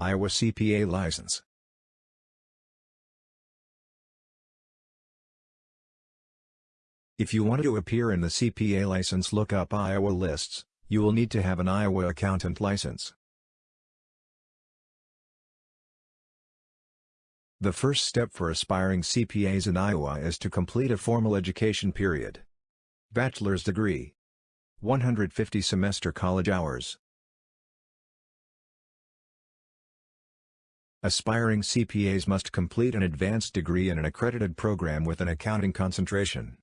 Iowa CPA license. If you want to appear in the CPA license look up Iowa lists, you will need to have an Iowa accountant license. The first step for aspiring CPAs in Iowa is to complete a formal education period. Bachelor's degree. 150 semester college hours. Aspiring CPAs must complete an advanced degree in an accredited program with an accounting concentration.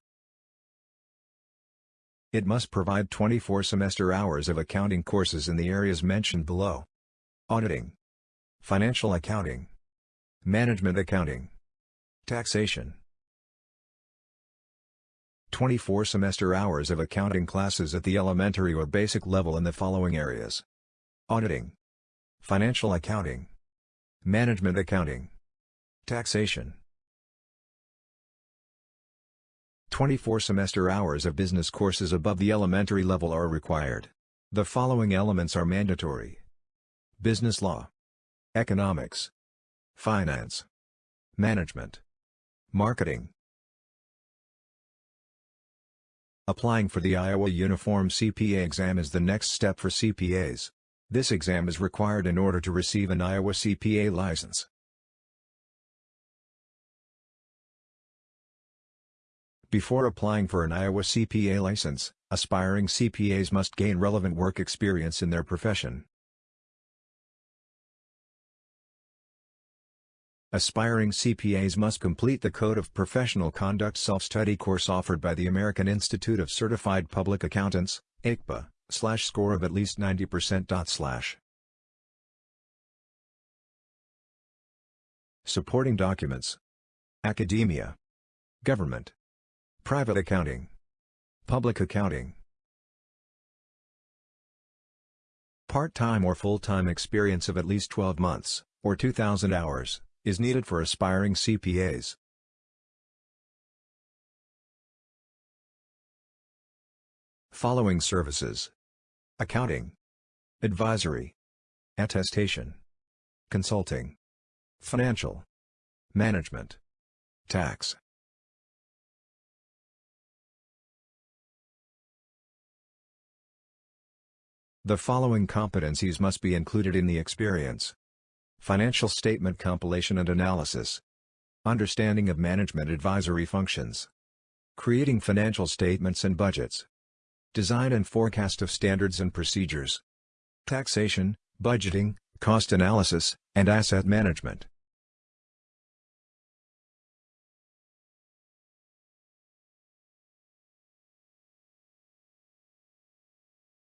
It must provide 24 semester hours of accounting courses in the areas mentioned below. Auditing. Financial accounting. Management accounting. Taxation. 24 semester hours of accounting classes at the elementary or basic level in the following areas. Auditing. Financial accounting. Management accounting. Taxation. 24 semester hours of business courses above the elementary level are required. The following elements are mandatory. Business law. Economics. Finance. Management. Marketing. Applying for the Iowa Uniform CPA exam is the next step for CPAs. This exam is required in order to receive an Iowa CPA license. Before applying for an Iowa CPA license, aspiring CPAs must gain relevant work experience in their profession. Aspiring CPAs must complete the Code of Professional Conduct self-study course offered by the American Institute of Certified Public Accountants, AICPA, slash score of at least 90%. Slash. Supporting documents. Academia. Government. Private accounting. Public accounting. Part-time or full-time experience of at least 12 months, or 2,000 hours is needed for aspiring CPAs. Following services Accounting Advisory Attestation Consulting Financial Management Tax The following competencies must be included in the experience. Financial statement compilation and analysis. Understanding of management advisory functions. Creating financial statements and budgets. Design and forecast of standards and procedures. Taxation, budgeting, cost analysis, and asset management.